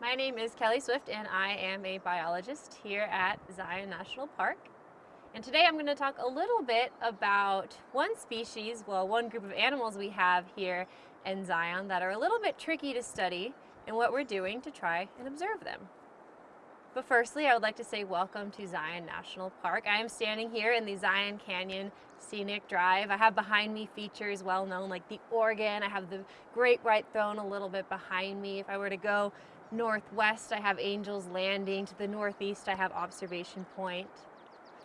My name is Kelly Swift and I am a biologist here at Zion National Park. And today I'm going to talk a little bit about one species, well one group of animals we have here in Zion that are a little bit tricky to study and what we're doing to try and observe them. But firstly, I would like to say welcome to Zion National Park. I am standing here in the Zion Canyon Scenic Drive. I have behind me features well known like the Organ. I have the Great White Throne a little bit behind me. If I were to go northwest, I have Angel's Landing. To the northeast, I have Observation Point.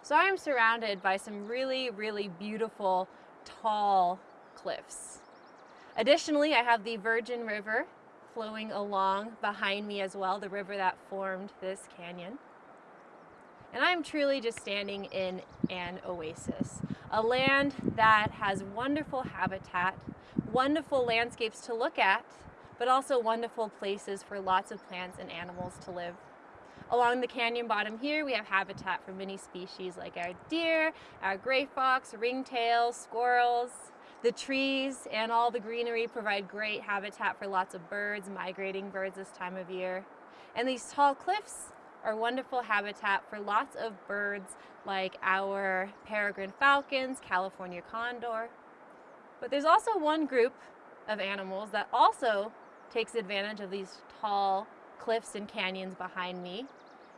So I am surrounded by some really, really beautiful, tall cliffs. Additionally, I have the Virgin River flowing along behind me as well, the river that formed this canyon. And I'm truly just standing in an oasis, a land that has wonderful habitat, wonderful landscapes to look at, but also wonderful places for lots of plants and animals to live. Along the canyon bottom here, we have habitat for many species like our deer, our gray fox, ringtails, squirrels, the trees and all the greenery provide great habitat for lots of birds, migrating birds this time of year. And these tall cliffs are wonderful habitat for lots of birds like our peregrine falcons, California condor. But there's also one group of animals that also takes advantage of these tall cliffs and canyons behind me,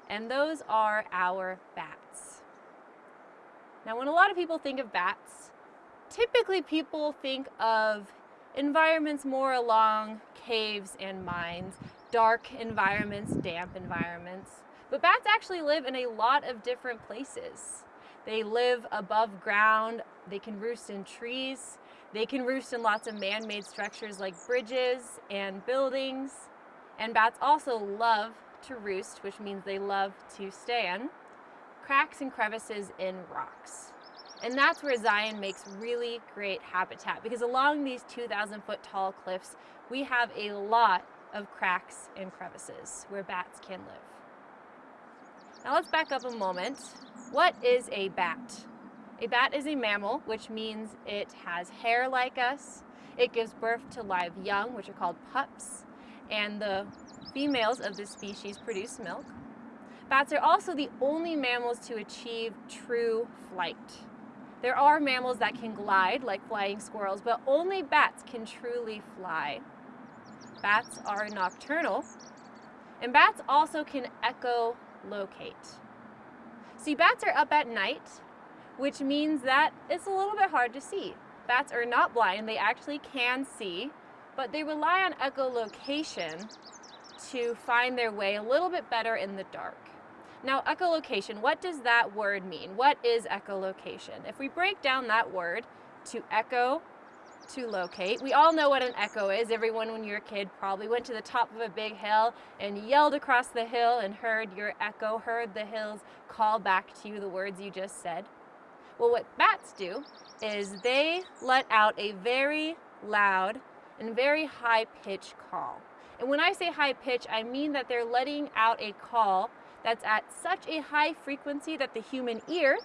and those are our bats. Now when a lot of people think of bats, typically people think of environments more along caves and mines, dark environments, damp environments. But bats actually live in a lot of different places. They live above ground, they can roost in trees, they can roost in lots of man-made structures like bridges and buildings. And bats also love to roost, which means they love to stand, cracks and crevices in rocks. And that's where Zion makes really great habitat because along these 2,000 foot tall cliffs, we have a lot of cracks and crevices where bats can live. Now let's back up a moment. What is a bat? A bat is a mammal, which means it has hair like us. It gives birth to live young, which are called pups, and the females of this species produce milk. Bats are also the only mammals to achieve true flight. There are mammals that can glide, like flying squirrels, but only bats can truly fly. Bats are nocturnal, and bats also can echolocate. See, bats are up at night, which means that it's a little bit hard to see. Bats are not blind, they actually can see, but they rely on echolocation to find their way a little bit better in the dark. Now, echolocation, what does that word mean? What is echolocation? If we break down that word to echo, to locate, we all know what an echo is. Everyone when you're a kid probably went to the top of a big hill and yelled across the hill and heard your echo, heard the hills call back to you the words you just said. Well, what bats do is they let out a very loud and very high pitch call. And when I say high pitch, I mean that they're letting out a call that's at such a high frequency that the human ear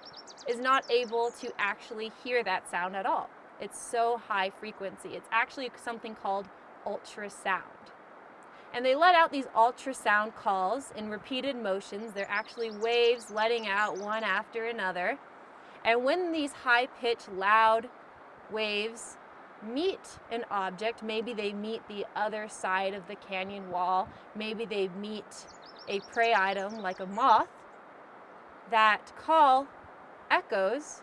is not able to actually hear that sound at all. It's so high frequency. It's actually something called ultrasound. And they let out these ultrasound calls in repeated motions. They're actually waves letting out one after another. And when these high-pitched, loud waves meet an object, maybe they meet the other side of the canyon wall, maybe they meet a prey item like a moth, that call echoes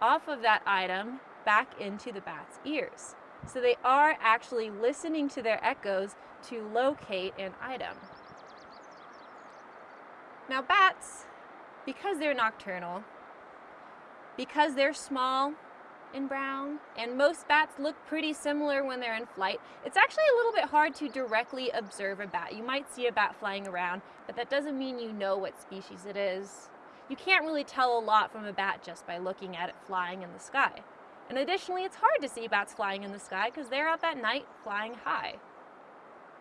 off of that item back into the bat's ears. So they are actually listening to their echoes to locate an item. Now bats, because they're nocturnal, because they're small and brown, and most bats look pretty similar when they're in flight. It's actually a little bit hard to directly observe a bat. You might see a bat flying around, but that doesn't mean you know what species it is. You can't really tell a lot from a bat just by looking at it flying in the sky. And additionally, it's hard to see bats flying in the sky because they're up at night flying high.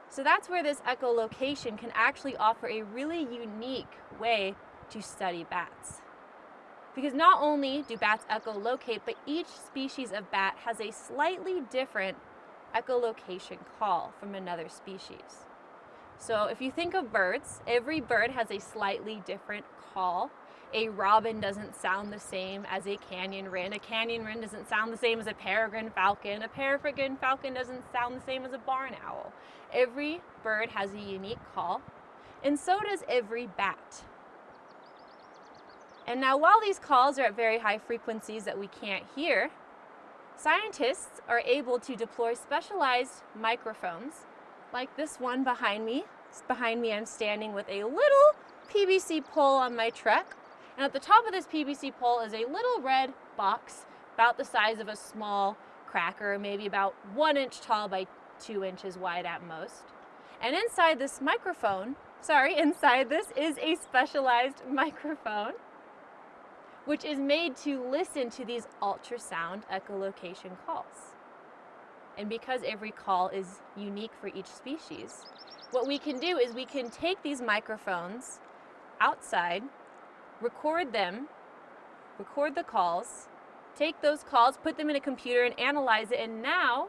So that's where this echolocation can actually offer a really unique way to study bats. Because not only do bats echolocate, but each species of bat has a slightly different echolocation call from another species. So if you think of birds, every bird has a slightly different call. A robin doesn't sound the same as a canyon wren. A canyon wren doesn't sound the same as a peregrine falcon. A peregrine falcon doesn't sound the same as a barn owl. Every bird has a unique call, and so does every bat. And now while these calls are at very high frequencies that we can't hear, scientists are able to deploy specialized microphones like this one behind me. Behind me I'm standing with a little PVC pole on my truck. And at the top of this PVC pole is a little red box about the size of a small cracker, maybe about one inch tall by two inches wide at most. And inside this microphone, sorry, inside this is a specialized microphone which is made to listen to these ultrasound echolocation calls. And because every call is unique for each species, what we can do is we can take these microphones outside, record them, record the calls, take those calls, put them in a computer and analyze it, and now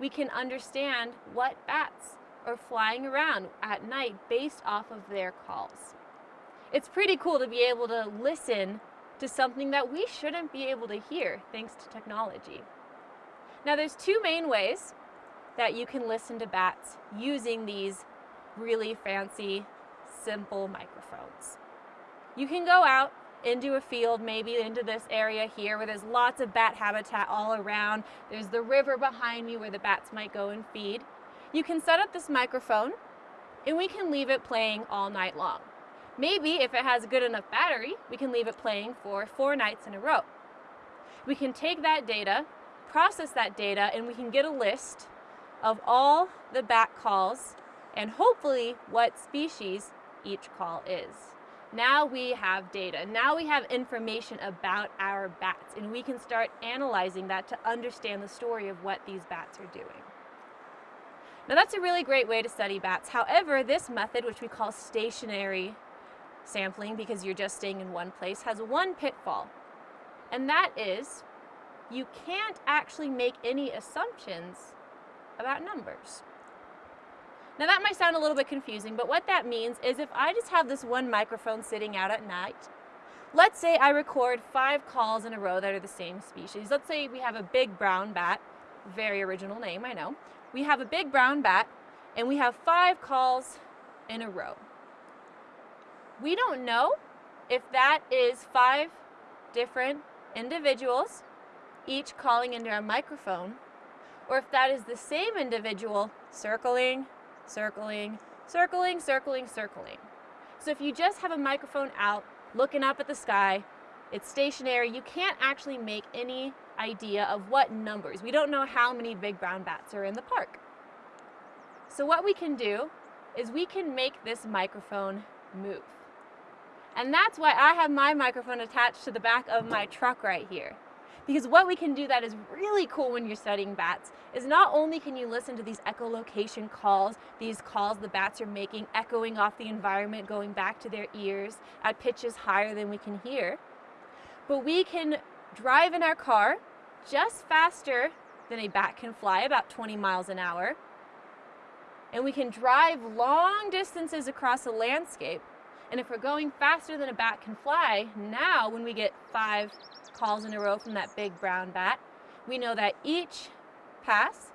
we can understand what bats are flying around at night based off of their calls. It's pretty cool to be able to listen to something that we shouldn't be able to hear thanks to technology. Now there's two main ways that you can listen to bats using these really fancy, simple microphones. You can go out into a field, maybe into this area here where there's lots of bat habitat all around. There's the river behind me where the bats might go and feed. You can set up this microphone and we can leave it playing all night long. Maybe if it has a good enough battery, we can leave it playing for four nights in a row. We can take that data process that data and we can get a list of all the bat calls and hopefully what species each call is. Now we have data. Now we have information about our bats and we can start analyzing that to understand the story of what these bats are doing. Now that's a really great way to study bats. However, this method, which we call stationary sampling because you're just staying in one place, has one pitfall. And that is you can't actually make any assumptions about numbers. Now that might sound a little bit confusing, but what that means is if I just have this one microphone sitting out at night, let's say I record five calls in a row that are the same species. Let's say we have a big brown bat, very original name, I know. We have a big brown bat and we have five calls in a row. We don't know if that is five different individuals each calling into a microphone, or if that is the same individual circling, circling, circling, circling, circling. So if you just have a microphone out, looking up at the sky, it's stationary, you can't actually make any idea of what numbers. We don't know how many big brown bats are in the park. So what we can do is we can make this microphone move. And that's why I have my microphone attached to the back of my truck right here. Because what we can do that is really cool when you're studying bats is not only can you listen to these echolocation calls, these calls the bats are making echoing off the environment, going back to their ears at pitches higher than we can hear, but we can drive in our car just faster than a bat can fly, about 20 miles an hour, and we can drive long distances across a landscape. And if we're going faster than a bat can fly, now when we get five, calls in a row from that big brown bat. We know that each pass,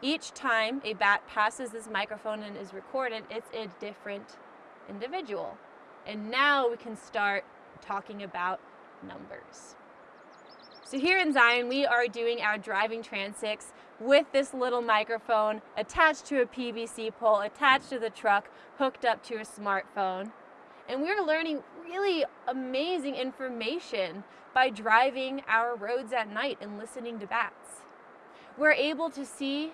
each time a bat passes this microphone and is recorded, it's a different individual. And now we can start talking about numbers. So here in Zion, we are doing our driving transits with this little microphone attached to a PVC pole, attached to the truck, hooked up to a smartphone. And we're learning really amazing information by driving our roads at night and listening to bats. We're able to see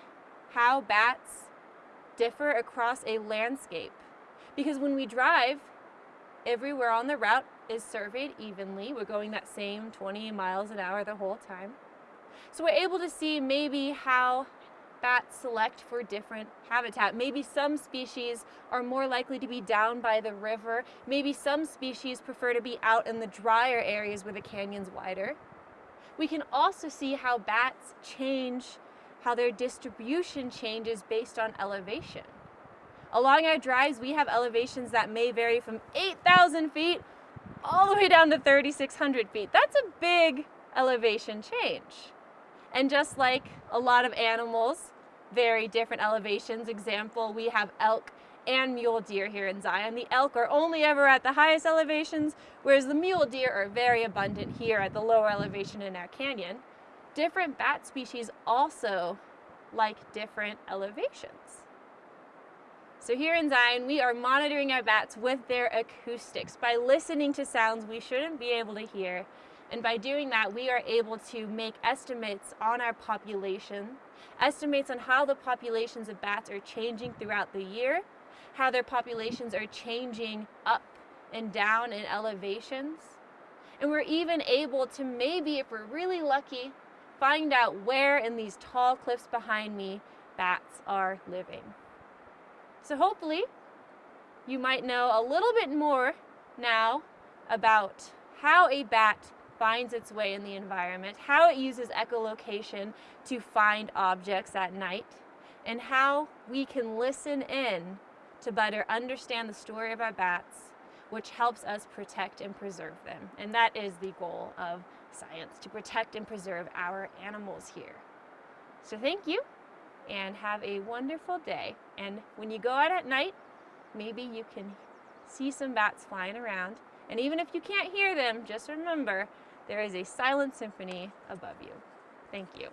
how bats differ across a landscape. Because when we drive, everywhere on the route is surveyed evenly. We're going that same 20 miles an hour the whole time. So we're able to see maybe how bats select for different habitat. Maybe some species are more likely to be down by the river. Maybe some species prefer to be out in the drier areas where the canyon's wider. We can also see how bats change, how their distribution changes based on elevation. Along our drives, we have elevations that may vary from 8,000 feet all the way down to 3,600 feet. That's a big elevation change. And just like a lot of animals, very different elevations. Example, we have elk and mule deer here in Zion. The elk are only ever at the highest elevations, whereas the mule deer are very abundant here at the lower elevation in our canyon. Different bat species also like different elevations. So here in Zion, we are monitoring our bats with their acoustics by listening to sounds we shouldn't be able to hear. And by doing that, we are able to make estimates on our population, estimates on how the populations of bats are changing throughout the year, how their populations are changing up and down in elevations. And we're even able to maybe, if we're really lucky, find out where in these tall cliffs behind me bats are living. So hopefully you might know a little bit more now about how a bat finds its way in the environment, how it uses echolocation to find objects at night, and how we can listen in to better understand the story of our bats, which helps us protect and preserve them. And that is the goal of science, to protect and preserve our animals here. So thank you and have a wonderful day. And when you go out at night, maybe you can see some bats flying around. And even if you can't hear them, just remember there is a silent symphony above you. Thank you.